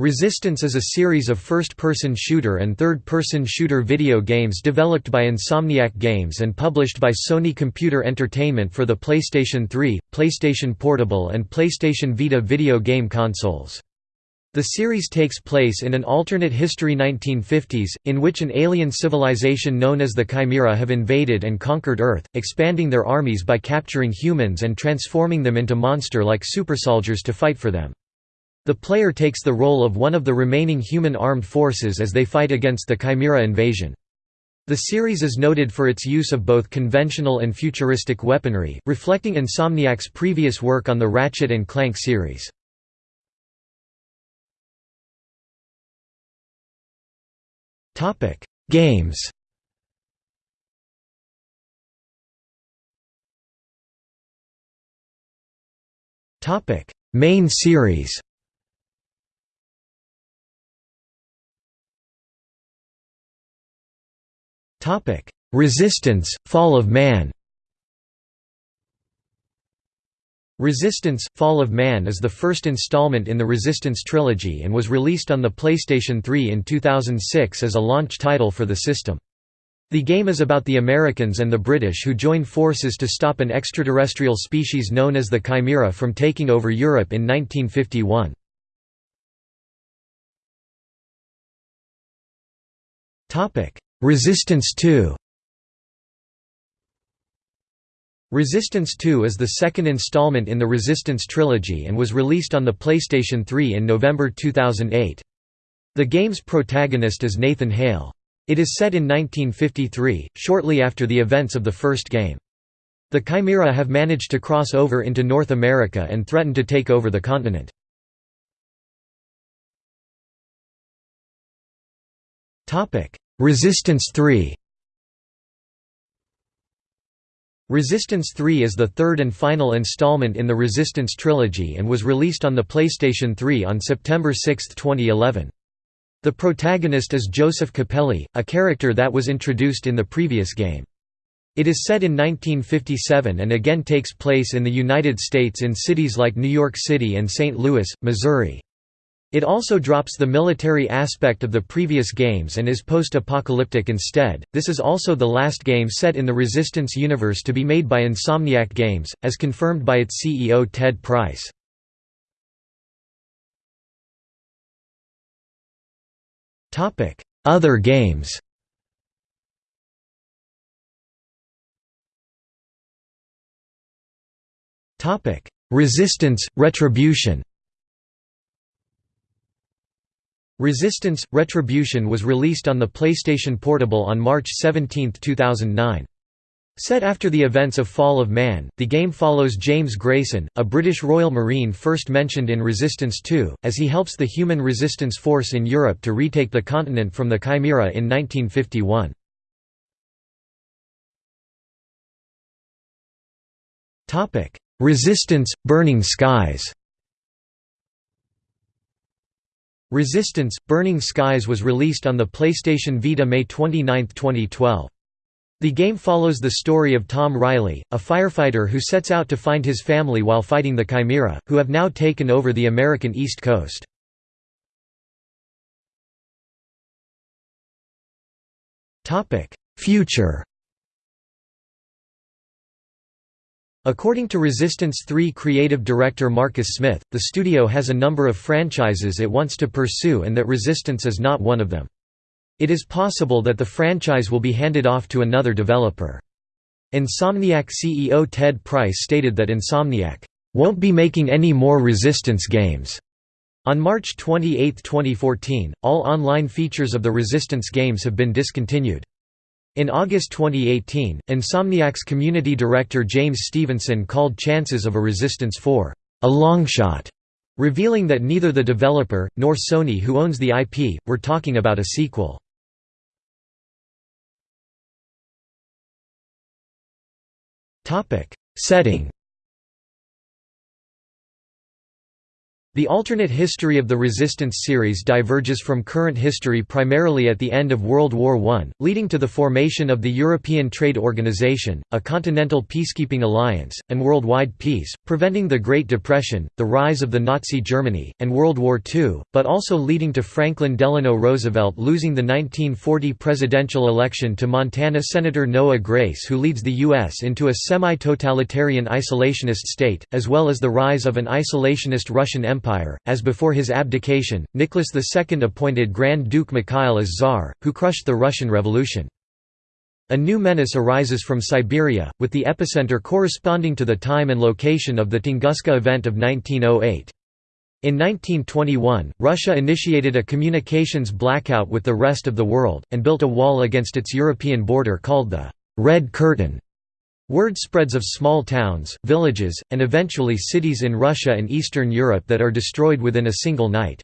Resistance is a series of first-person shooter and third-person shooter video games developed by Insomniac Games and published by Sony Computer Entertainment for the PlayStation 3, PlayStation Portable and PlayStation Vita video game consoles. The series takes place in an alternate history 1950s, in which an alien civilization known as the Chimera have invaded and conquered Earth, expanding their armies by capturing humans and transforming them into monster-like supersoldiers to fight for them. The player takes the role of one of the remaining human armed forces as they fight against the Chimera invasion. The series is noted for its use of both conventional and futuristic weaponry, reflecting Insomniac's previous work on the Ratchet and Clank series. Games Main series Resistance, Fall of Man Resistance, Fall of Man is the first installment in the Resistance trilogy and was released on the PlayStation 3 in 2006 as a launch title for the system. The game is about the Americans and the British who join forces to stop an extraterrestrial species known as the Chimera from taking over Europe in 1951. Resistance 2 Resistance 2 is the second installment in the Resistance trilogy and was released on the PlayStation 3 in November 2008. The game's protagonist is Nathan Hale. It is set in 1953, shortly after the events of the first game. The Chimera have managed to cross over into North America and threaten to take over the continent. Resistance 3 Resistance 3 is the third and final installment in the Resistance trilogy and was released on the PlayStation 3 on September 6, 2011. The protagonist is Joseph Capelli, a character that was introduced in the previous game. It is set in 1957 and again takes place in the United States in cities like New York City and St. Louis, Missouri. It also drops the military aspect of the previous games and is post-apocalyptic instead. This is also the last game set in the Resistance universe to be made by Insomniac Games, as confirmed by its CEO Ted Price. Topic: Other games. Topic: Resistance Retribution. Resistance – Retribution was released on the PlayStation Portable on March 17, 2009. Set after the events of Fall of Man, the game follows James Grayson, a British Royal Marine first mentioned in Resistance 2, as he helps the Human Resistance Force in Europe to retake the continent from the Chimera in 1951. Resistance – Burning Skies Resistance – Burning Skies was released on the PlayStation Vita May 29, 2012. The game follows the story of Tom Riley, a firefighter who sets out to find his family while fighting the Chimera, who have now taken over the American East Coast. Future According to Resistance 3 creative director Marcus Smith, the studio has a number of franchises it wants to pursue and that Resistance is not one of them. It is possible that the franchise will be handed off to another developer. Insomniac CEO Ted Price stated that Insomniac won't be making any more Resistance games. On March 28, 2014, all online features of the Resistance games have been discontinued. In August 2018, Insomniac's community director James Stevenson called chances of a Resistance 4, "...a long shot," revealing that neither the developer, nor Sony who owns the IP, were talking about a sequel. Setting The alternate history of the Resistance series diverges from current history primarily at the end of World War I, leading to the formation of the European Trade Organization, a continental peacekeeping alliance, and worldwide peace, preventing the Great Depression, the rise of the Nazi Germany, and World War II, but also leading to Franklin Delano Roosevelt losing the 1940 presidential election to Montana Senator Noah Grace who leads the U.S. into a semi-totalitarian isolationist state, as well as the rise of an isolationist Russian Empire Empire, as before his abdication, Nicholas II appointed Grand Duke Mikhail as Tsar, who crushed the Russian Revolution. A new menace arises from Siberia, with the epicenter corresponding to the time and location of the Tunguska event of 1908. In 1921, Russia initiated a communications blackout with the rest of the world, and built a wall against its European border called the «Red Curtain». Word spreads of small towns, villages, and eventually cities in Russia and Eastern Europe that are destroyed within a single night.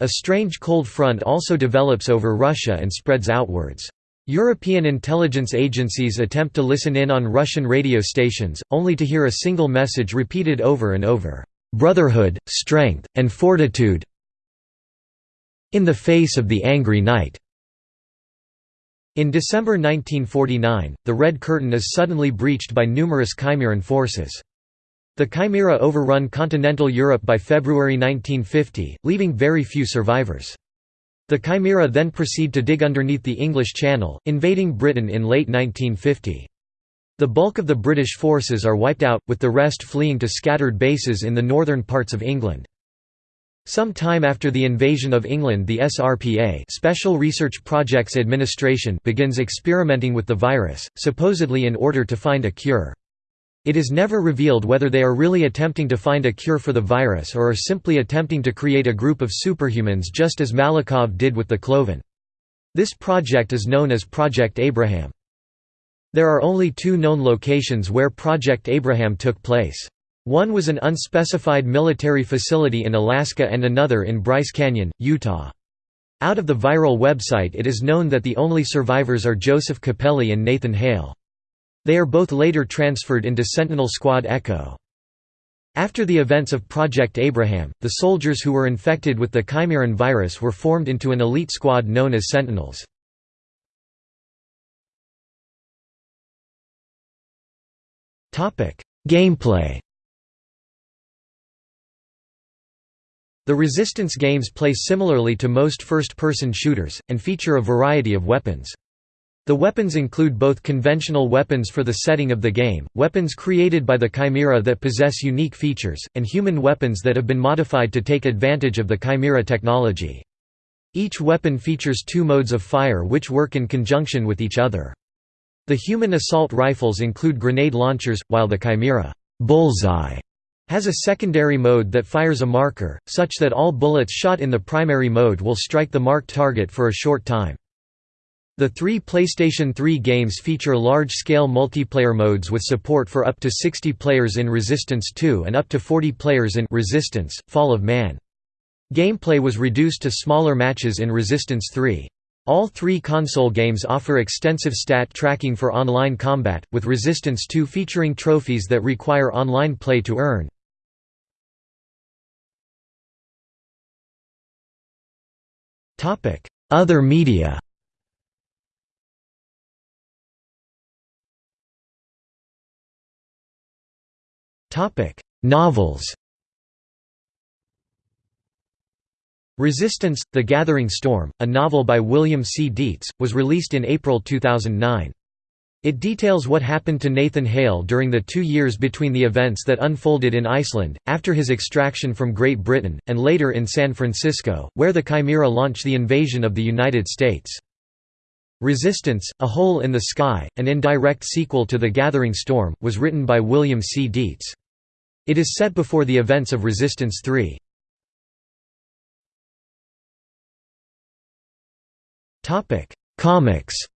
A strange cold front also develops over Russia and spreads outwards. European intelligence agencies attempt to listen in on Russian radio stations, only to hear a single message repeated over and over, "'Brotherhood, strength, and fortitude in the face of the angry night' In December 1949, the Red Curtain is suddenly breached by numerous Chimeran forces. The Chimera overrun continental Europe by February 1950, leaving very few survivors. The Chimera then proceed to dig underneath the English Channel, invading Britain in late 1950. The bulk of the British forces are wiped out, with the rest fleeing to scattered bases in the northern parts of England. Some time after the invasion of England the SRPA Special Research Projects Administration begins experimenting with the virus, supposedly in order to find a cure. It is never revealed whether they are really attempting to find a cure for the virus or are simply attempting to create a group of superhumans just as Malakhov did with the Cloven. This project is known as Project Abraham. There are only two known locations where Project Abraham took place. One was an unspecified military facility in Alaska and another in Bryce Canyon, Utah. Out of the viral website it is known that the only survivors are Joseph Capelli and Nathan Hale. They are both later transferred into Sentinel Squad Echo. After the events of Project Abraham, the soldiers who were infected with the Chimeran virus were formed into an elite squad known as Sentinels. Gameplay The Resistance games play similarly to most first-person shooters, and feature a variety of weapons. The weapons include both conventional weapons for the setting of the game, weapons created by the Chimera that possess unique features, and human weapons that have been modified to take advantage of the Chimera technology. Each weapon features two modes of fire which work in conjunction with each other. The human assault rifles include grenade launchers, while the Chimera bullseye has a secondary mode that fires a marker, such that all bullets shot in the primary mode will strike the marked target for a short time. The three PlayStation 3 games feature large-scale multiplayer modes with support for up to 60 players in Resistance 2 and up to 40 players in Resistance, Fall of Man. Gameplay was reduced to smaller matches in Resistance 3. All three console games offer extensive stat tracking for online combat, with Resistance 2 featuring trophies that require online play to earn. Other media Novels Resistance – The Gathering Storm, a novel by William C. Dietz, was released in April 2009. It details what happened to Nathan Hale during the two years between the events that unfolded in Iceland, after his extraction from Great Britain, and later in San Francisco, where the Chimera launched the invasion of the United States. Resistance, A Hole in the Sky, an indirect sequel to The Gathering Storm, was written by William C. Dietz. It is set before the events of Resistance 3. Comics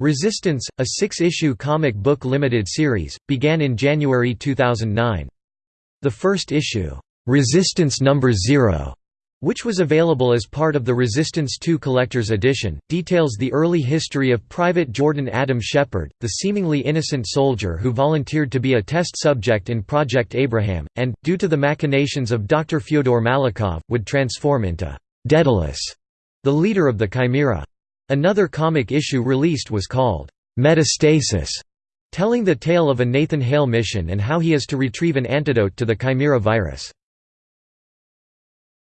Resistance, a six-issue comic book limited series, began in January 2009. The first issue, "'Resistance No. 0' which was available as part of the Resistance 2 Collector's Edition, details the early history of Private Jordan Adam Shepard, the seemingly innocent soldier who volunteered to be a test subject in Project Abraham, and, due to the machinations of Dr. Fyodor Malakhov, would transform into Daedalus, the leader of the Chimera. Another comic issue released was called Metastasis, telling the tale of a Nathan Hale mission and how he is to retrieve an antidote to the Chimera virus.